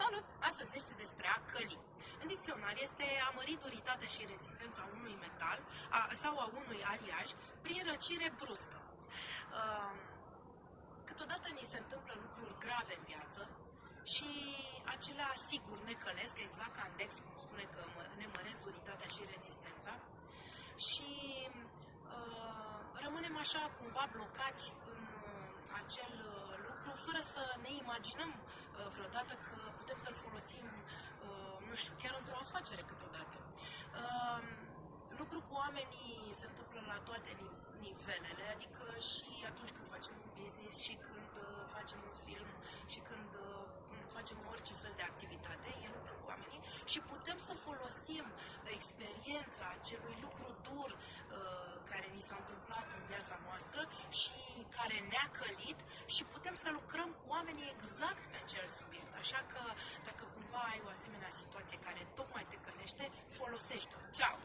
Salut! Astăzi este despre a căli. În dicționar este a mări duritatea și rezistența unui metal a, sau a unui aliaj prin răcire bruscă. Uh, câteodată ni se întâmplă lucruri grave în viață și acelea sigur ne călesc, exact ca în Dex, cum spune că ne măresc duritatea și rezistența și uh, rămânem așa cumva blocați în uh, acel uh, lucru fără să ne imaginăm uh, vreodată că putem să-l folosim, uh, nu știu, chiar într-o afacere câteodată. Uh, lucru cu oamenii se întâmplă la toate nivelele, adică și atunci când facem un business și când uh, facem un film și când facem orice fel de activitate, e lucru cu oamenii și putem să folosim experiența acelui lucru dur care ni s-a întâmplat în viața noastră și care ne-a călit și putem să lucrăm cu oamenii exact pe acel subiect. Așa că dacă cumva ai o asemenea situație care tocmai te călește, folosește-o. Ceau!